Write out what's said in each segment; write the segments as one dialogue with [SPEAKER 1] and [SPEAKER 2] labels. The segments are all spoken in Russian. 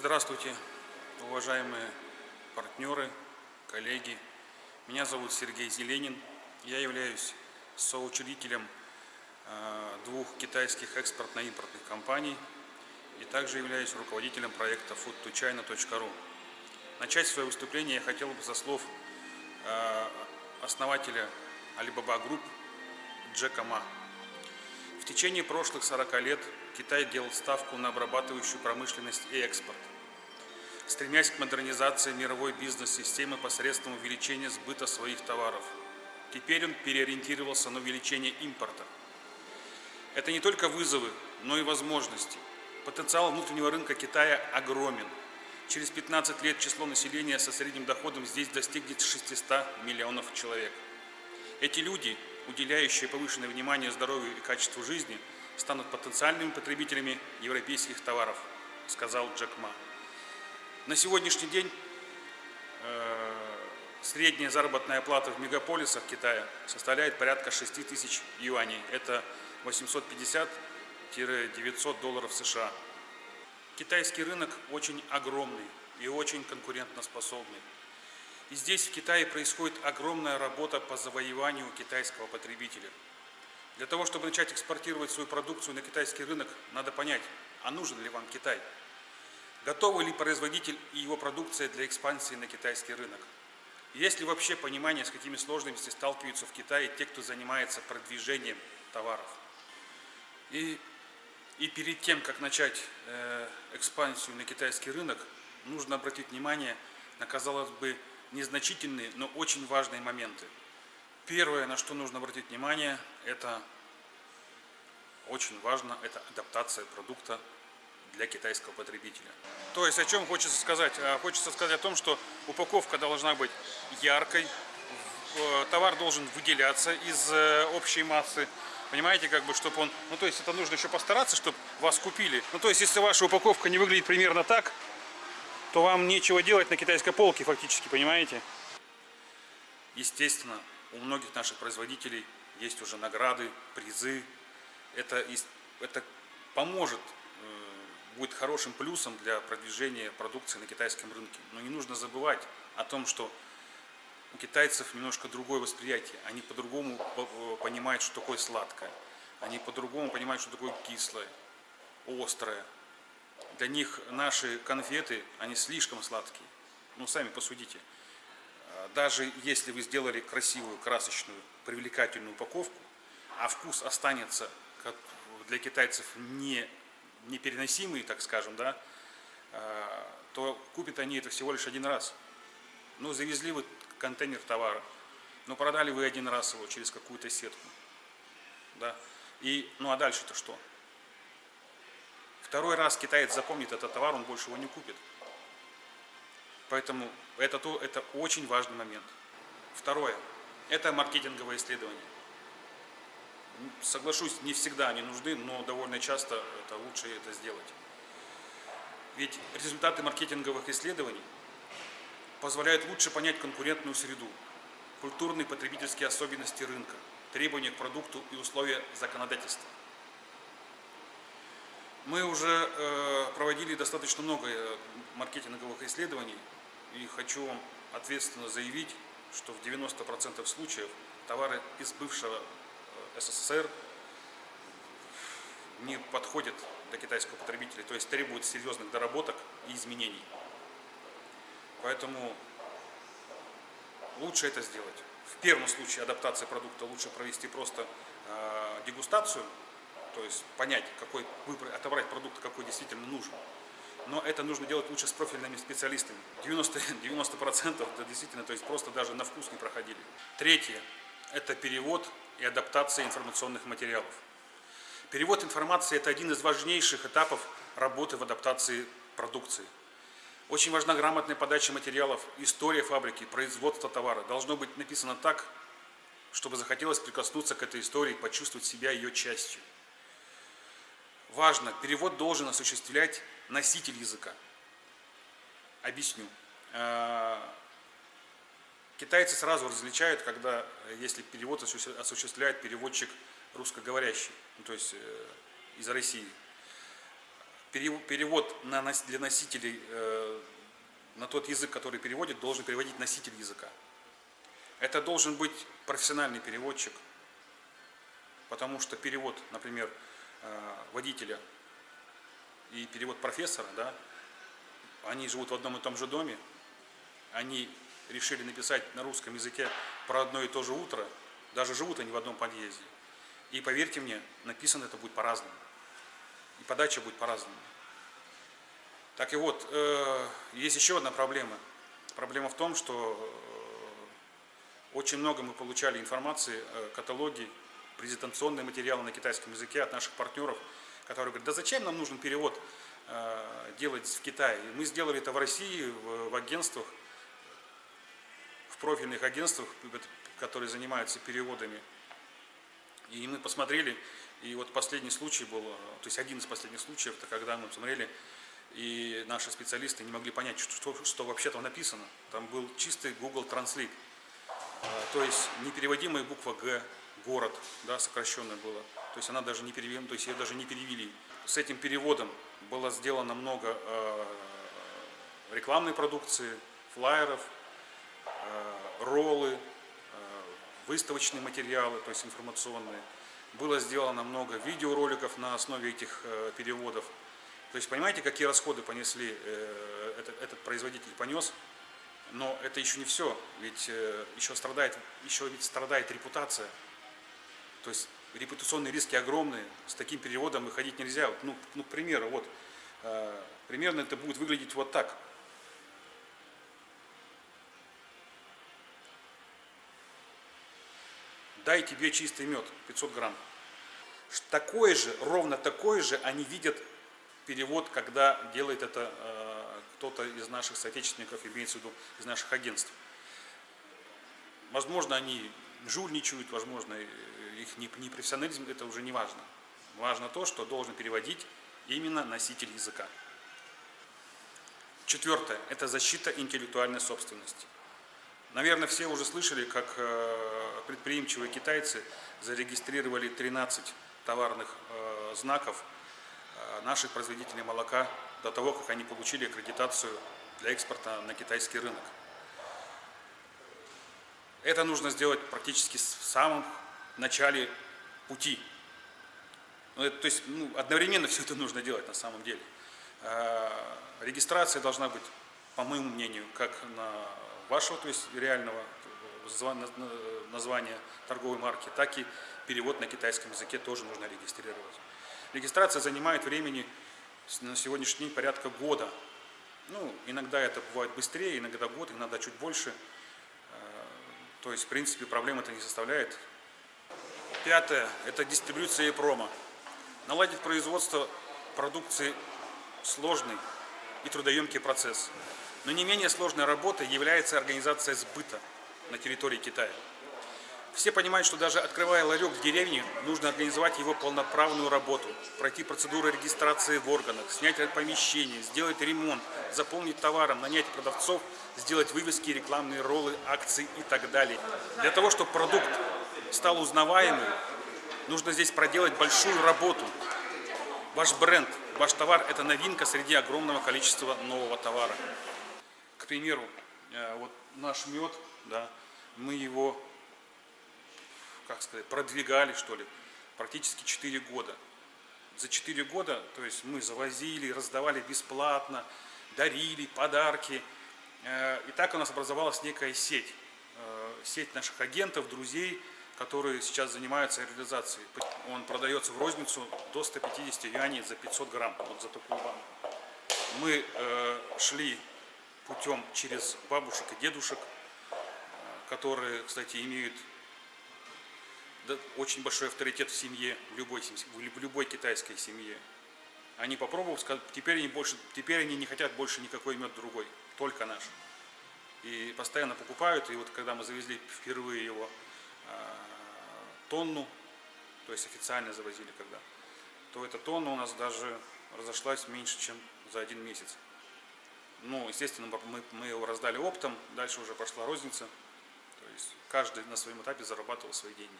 [SPEAKER 1] Здравствуйте, уважаемые партнеры, коллеги. Меня зовут Сергей Зеленин. Я являюсь соучредителем э, двух китайских экспортно-импортных компаний и также являюсь руководителем проекта foodtochina.ru. Начать свое выступление я хотел бы со слов э, основателя Alibaba Group Джека Ма. В течение прошлых 40 лет Китай делал ставку на обрабатывающую промышленность и экспорт, стремясь к модернизации мировой бизнес-системы посредством увеличения сбыта своих товаров. Теперь он переориентировался на увеличение импорта. Это не только вызовы, но и возможности. Потенциал внутреннего рынка Китая огромен. Через 15 лет число населения со средним доходом здесь достигнет 600 миллионов человек. Эти люди уделяющие повышенное внимание здоровью и качеству жизни, станут потенциальными потребителями европейских товаров, сказал Джек Ма. На сегодняшний день э, средняя заработная плата в мегаполисах Китая составляет порядка 6 тысяч юаней. Это 850-900 долларов США. Китайский рынок очень огромный и очень конкурентоспособный. И здесь, в Китае, происходит огромная работа по завоеванию китайского потребителя. Для того, чтобы начать экспортировать свою продукцию на китайский рынок, надо понять, а нужен ли вам Китай? Готовы ли производитель и его продукция для экспансии на китайский рынок? Есть ли вообще понимание, с какими сложностями сталкиваются в Китае те, кто занимается продвижением товаров? И, и перед тем, как начать э, экспансию на китайский рынок, нужно обратить внимание на, казалось бы, незначительные, но очень важные моменты. Первое, на что нужно обратить внимание, это очень важно, это адаптация продукта для китайского потребителя. То есть о чем хочется сказать? А, хочется сказать о том, что упаковка должна быть яркой, э, товар должен выделяться из э, общей массы. Понимаете, как бы, чтобы он... Ну, то есть это нужно еще постараться, чтобы вас купили. Ну, то есть если ваша упаковка не выглядит примерно так, то вам нечего делать на китайской полке фактически, понимаете? Естественно, у многих наших производителей есть уже награды, призы. Это, это поможет, э, будет хорошим плюсом для продвижения продукции на китайском рынке. Но не нужно забывать о том, что у китайцев немножко другое восприятие. Они по-другому э, понимают, что такое сладкое. Они по-другому понимают, что такое кислое, острое. Для них наши конфеты, они слишком сладкие. Ну, сами посудите. А, даже если вы сделали красивую, красочную, привлекательную упаковку, а вкус останется как для китайцев не, непереносимый, так скажем, да, а, то купят они это всего лишь один раз. Ну, завезли вы контейнер товара, но продали вы один раз его через какую-то сетку. Да? И, ну а дальше-то что? Второй раз китаец запомнит этот товар, он больше его не купит. Поэтому это, то, это очень важный момент. Второе. Это маркетинговое исследование. Соглашусь, не всегда они нужны, но довольно часто это лучше это сделать. Ведь результаты маркетинговых исследований позволяют лучше понять конкурентную среду, культурные потребительские особенности рынка, требования к продукту и условия законодательства. Мы уже э, проводили достаточно много э, маркетинговых исследований и хочу вам ответственно заявить, что в 90% случаев товары из бывшего э, СССР не подходят для китайского потребителя, то есть требуют серьезных доработок и изменений. Поэтому лучше это сделать. В первом случае адаптации продукта лучше провести просто дегустацию то есть понять, какой выбрать, отобрать продукт, какой действительно нужен. Но это нужно делать лучше с профильными специалистами. 90%, 90 это действительно, то есть просто даже на вкус не проходили. Третье – это перевод и адаптация информационных материалов. Перевод информации – это один из важнейших этапов работы в адаптации продукции. Очень важна грамотная подача материалов, история фабрики, производство товара. Должно быть написано так, чтобы захотелось прикоснуться к этой истории, почувствовать себя ее частью важно, перевод должен осуществлять носитель языка. Объясню. Э, китайцы сразу различают, когда, если перевод осуществляет переводчик русскоговорящий, ну, то есть э, из России. перев- перевод на, для носителей э, на тот язык, который переводит, должен переводить носитель языка. Это должен быть профессиональный переводчик, потому что перевод, например, э, водителя и перевод профессора, да, они живут в одном и том же доме, они решили написать на русском языке про одно и то же утро, даже живут они в одном подъезде. И поверьте мне, написано это будет по-разному. И подача будет по-разному. Так и вот, э, есть еще одна проблема. Проблема в том, что э, очень много мы получали информации, э, каталоги, презентационные материалы на китайском языке от наших партнеров, которые говорят, да зачем нам нужен перевод э, делать в Китае? Мы сделали это в России, в, в агентствах, в профильных агентствах, которые занимаются переводами. И мы посмотрели, и вот последний случай был, э, то есть один из последних случаев, это когда мы посмотрели, и наши специалисты не могли понять, что, что, что вообще там написано. Там был чистый Google Translate. А, То есть непереводимая буква Г, город, да, сокращенная была. То есть она даже не перевели, то есть ее даже не перевели. С этим переводом было сделано много э, рекламной продукции, флайеров, э, роллы, э, выставочные материалы, то есть информационные. Было сделано много видеороликов на основе этих э, переводов. То есть понимаете, какие расходы понесли э, этот, этот производитель понес? Но это еще не все, ведь э, еще страдает, еще ведь страдает репутация. То есть репутационные риски огромные, с таким переводом выходить нельзя. Вот, Ну, ну, к примеру, вот, э, примерно это будет выглядеть вот так. Дай тебе чистый мед, 500 грамм. Такой же, ровно такой же они видят перевод, когда делает это э, кто-то из наших соотечественников, имеется в виду из наших агентств. Возможно, они жульничают, возможно, э, их не- непрофессионализм, это уже не важно. Важно то, что должен переводить именно носитель языка. Четвертое – это защита интеллектуальной собственности. Наверное, все уже слышали, как э, предприимчивые китайцы зарегистрировали 13 товарных э, знаков наших производителей молока до того, как они получили аккредитацию для экспорта на китайский рынок. Это нужно сделать практически в самом начале пути. Ну, это, то есть ну, одновременно все это нужно делать на самом деле. Э, Регистрация должна быть, по моему мнению, как на вашего, то есть реального на- названия торговой марки, так и перевод на китайском языке тоже нужно регистрировать. Регистрация занимает времени на сегодняшний день порядка года. Ну, иногда это бывает быстрее, иногда год, иногда чуть больше. То есть, в принципе, проблем это не составляет. Пятое – это дистрибьюция и промо. Наладить производство продукции сложный и трудоемкий процесс. Но не менее сложной работой является организация сбыта на территории Китая. Все понимают, что даже открывая ларек в деревне, нужно организовать его полноправную работу, пройти процедуру регистрации в органах, снять помещение, сделать ремонт, заполнить товаром, нанять продавцов, сделать вывески, рекламные роллы, акции и так далее. Для того, чтобы продукт стал узнаваемым, нужно здесь проделать большую работу. Ваш бренд, ваш товар – это новинка среди огромного количества нового товара. К примеру, э, вот наш мед, да, мы его, как сказать, продвигали, что ли, практически 4 года. За 4 года, то есть мы завозили, раздавали бесплатно, дарили подарки. Э, И так у нас образовалась некая сеть. Э, Сеть наших агентов, друзей, которые сейчас занимаются реализацией. Он продается в розницу до 150 юаней за 500 грамм, вот за такую банку. Мы э, шли путем через бабушек и дедушек, которые, кстати, имеют очень большой авторитет в семье, в любой, в лю- в любой китайской семье. Они попробовав, сказали, теперь они, больше, теперь они не хотят больше никакой мед другой, только наш. И постоянно покупают, и вот когда мы завезли впервые его э, тонну, то есть официально завозили когда, то эта тонна у нас даже разошлась меньше, чем за один месяц. Ну, естественно, мы, мы его раздали оптом, дальше уже пошла розница. То есть каждый на своем этапе зарабатывал свои деньги.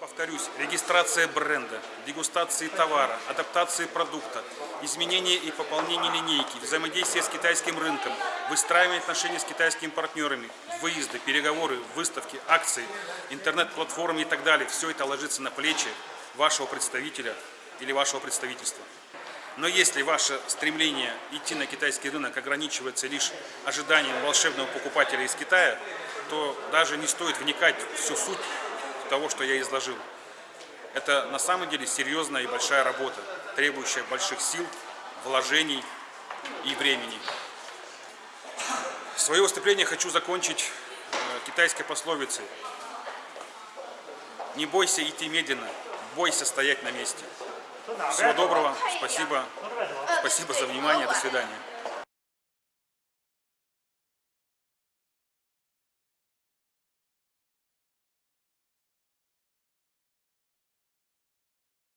[SPEAKER 1] Повторюсь, регистрация бренда, дегустации товара, адаптации продукта, изменение и пополнение линейки, взаимодействие с китайским рынком, выстраивание отношений с китайскими партнерами, выезды, переговоры, выставки, акции, интернет-платформы и так далее. Все это ложится на плечи вашего представителя или вашего представительства. Но если ваше стремление идти на китайский рынок ограничивается лишь ожиданием волшебного покупателя из Китая, то даже не стоит вникать в всю суть того, что я изложил. Это на самом деле серьезная и большая работа, требующая больших сил, вложений и времени. Свое выступление хочу закончить э, китайской пословицей. Не бойся идти медленно, бойся стоять на месте. Всего доброго, спасибо, спасибо за внимание, до свидания.